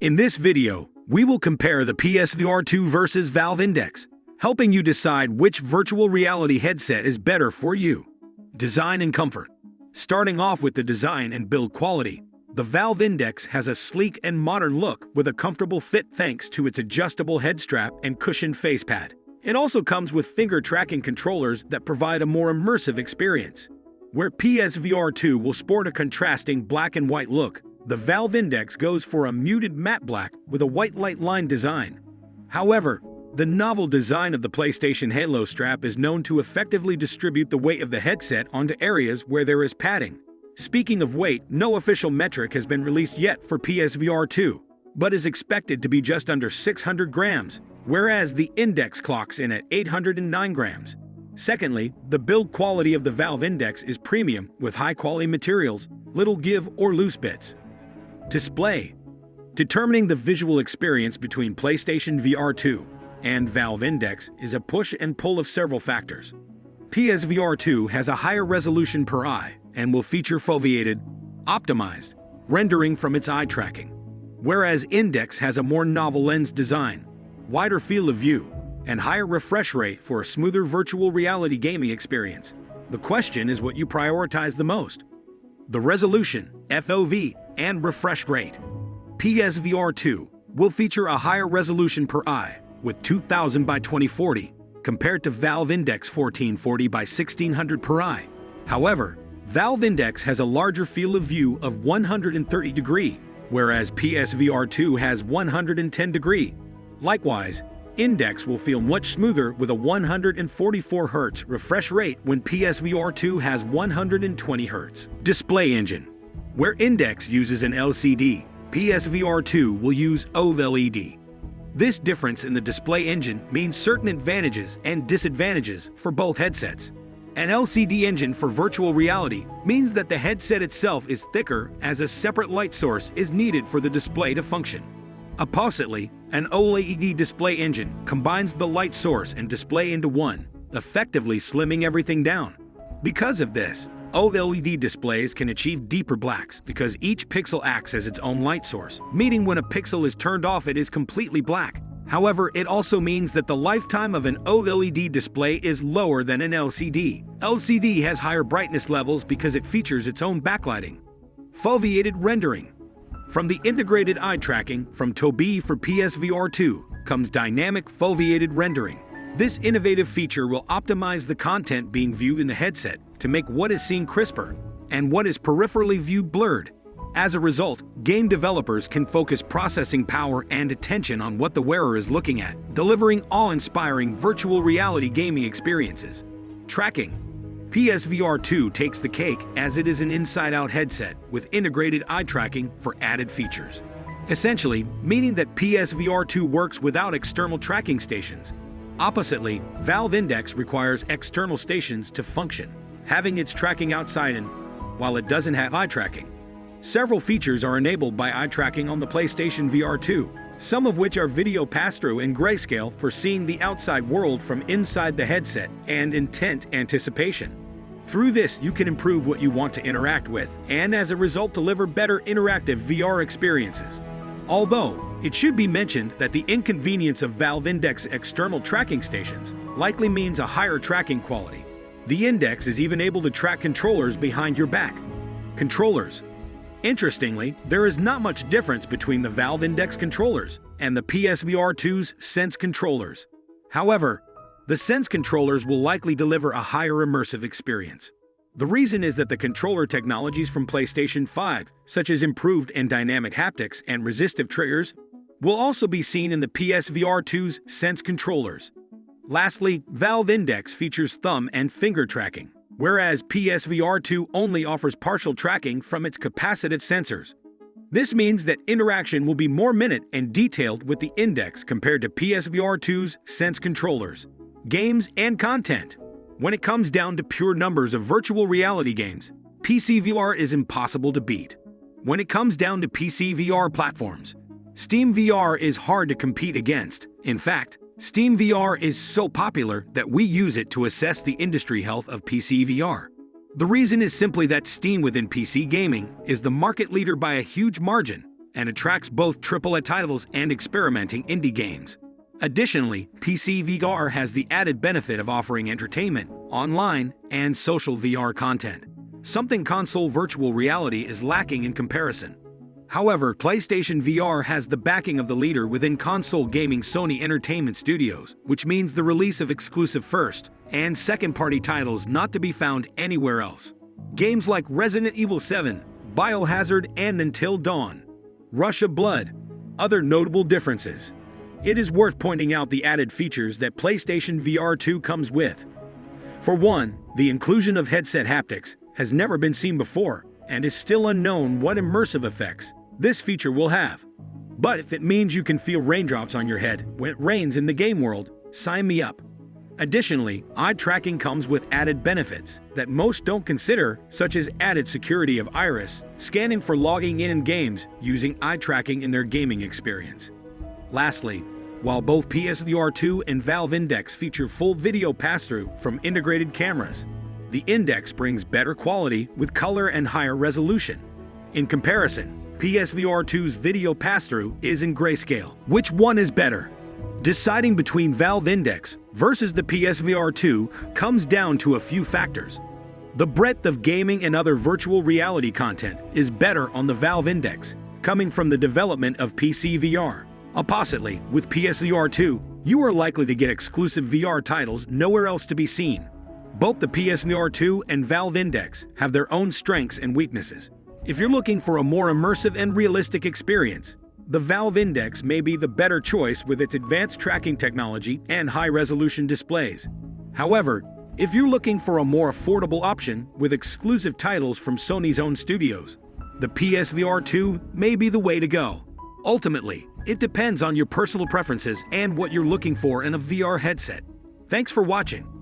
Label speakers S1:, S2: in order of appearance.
S1: In this video, we will compare the PSVR 2 versus Valve Index, helping you decide which virtual reality headset is better for you. Design and comfort. Starting off with the design and build quality, the Valve Index has a sleek and modern look with a comfortable fit thanks to its adjustable head strap and cushioned face pad. It also comes with finger tracking controllers that provide a more immersive experience. Where PSVR 2 will sport a contrasting black and white look, the Valve Index goes for a muted matte black with a white light line design. However, the novel design of the PlayStation Halo strap is known to effectively distribute the weight of the headset onto areas where there is padding. Speaking of weight, no official metric has been released yet for PSVR 2, but is expected to be just under 600 grams, whereas the Index clocks in at 809 grams. Secondly, the build quality of the Valve Index is premium with high-quality materials, little give or loose bits. Display Determining the visual experience between PlayStation VR 2 and Valve Index is a push and pull of several factors. PSVR 2 has a higher resolution per eye and will feature foveated, optimized, rendering from its eye tracking, whereas Index has a more novel lens design, wider field of view, and higher refresh rate for a smoother virtual reality gaming experience. The question is what you prioritize the most. The resolution, FOV, and refresh rate. PSVR 2 will feature a higher resolution per eye with 2000 by 2040 compared to Valve Index 1440 by 1600 per eye. However, Valve Index has a larger field of view of 130 degree, whereas PSVR 2 has 110 degree. Likewise, Index will feel much smoother with a 144 Hz refresh rate when PSVR 2 has 120 Hz. Display engine where Index uses an LCD, PSVR 2 will use OLED. This difference in the display engine means certain advantages and disadvantages for both headsets. An LCD engine for virtual reality means that the headset itself is thicker as a separate light source is needed for the display to function. Oppositely, an OLED display engine combines the light source and display into one, effectively slimming everything down. Because of this, OLED displays can achieve deeper blacks because each pixel acts as its own light source, meaning when a pixel is turned off it is completely black. However, it also means that the lifetime of an OLED display is lower than an LCD. LCD has higher brightness levels because it features its own backlighting. Foveated rendering. From the integrated eye tracking from Tobii for PSVR 2 comes dynamic foveated rendering. This innovative feature will optimize the content being viewed in the headset to make what is seen crisper and what is peripherally viewed blurred. As a result, game developers can focus processing power and attention on what the wearer is looking at, delivering awe-inspiring virtual reality gaming experiences. Tracking PSVR 2 takes the cake as it is an inside-out headset with integrated eye tracking for added features. Essentially, meaning that PSVR 2 works without external tracking stations. Oppositely, Valve Index requires external stations to function having its tracking outside and while it doesn't have eye tracking. Several features are enabled by eye tracking on the PlayStation VR 2, some of which are video pass-through in grayscale for seeing the outside world from inside the headset and intent anticipation. Through this, you can improve what you want to interact with, and as a result deliver better interactive VR experiences. Although, it should be mentioned that the inconvenience of Valve Index external tracking stations likely means a higher tracking quality, the Index is even able to track controllers behind your back. Controllers. Interestingly, there is not much difference between the Valve Index controllers and the PSVR 2's Sense controllers. However, the Sense controllers will likely deliver a higher immersive experience. The reason is that the controller technologies from PlayStation 5, such as improved and dynamic haptics and resistive triggers, will also be seen in the PSVR 2's Sense controllers. Lastly, Valve Index features thumb and finger tracking, whereas PSVR 2 only offers partial tracking from its capacitive sensors. This means that interaction will be more minute and detailed with the Index compared to PSVR 2's Sense controllers, games, and content. When it comes down to pure numbers of virtual reality games, PCVR is impossible to beat. When it comes down to PCVR platforms, Steam VR is hard to compete against. In fact, Steam VR is so popular that we use it to assess the industry health of PC VR. The reason is simply that Steam within PC gaming is the market leader by a huge margin, and attracts both AAA titles and experimenting indie games. Additionally, PC VR has the added benefit of offering entertainment, online, and social VR content, something console virtual reality is lacking in comparison. However, PlayStation VR has the backing of the leader within console gaming Sony Entertainment Studios, which means the release of exclusive first and second-party titles not to be found anywhere else. Games like Resident Evil 7, Biohazard, and Until Dawn, Rush of Blood, other notable differences. It is worth pointing out the added features that PlayStation VR 2 comes with. For one, the inclusion of headset haptics has never been seen before and is still unknown what immersive effects this feature will have. But if it means you can feel raindrops on your head when it rains in the game world, sign me up. Additionally, eye tracking comes with added benefits that most don't consider, such as added security of iris, scanning for logging in in games using eye tracking in their gaming experience. Lastly, while both PSVR 2 and Valve Index feature full video pass-through from integrated cameras, the Index brings better quality with color and higher resolution. In comparison, PSVR 2's video pass-through is in grayscale. Which one is better? Deciding between Valve Index versus the PSVR 2 comes down to a few factors. The breadth of gaming and other virtual reality content is better on the Valve Index, coming from the development of PC VR. Oppositely, with PSVR 2, you are likely to get exclusive VR titles nowhere else to be seen. Both the PSVR 2 and Valve Index have their own strengths and weaknesses. If you're looking for a more immersive and realistic experience, the Valve Index may be the better choice with its advanced tracking technology and high-resolution displays. However, if you're looking for a more affordable option with exclusive titles from Sony's own studios, the PSVR 2 may be the way to go. Ultimately, it depends on your personal preferences and what you're looking for in a VR headset. Thanks for watching.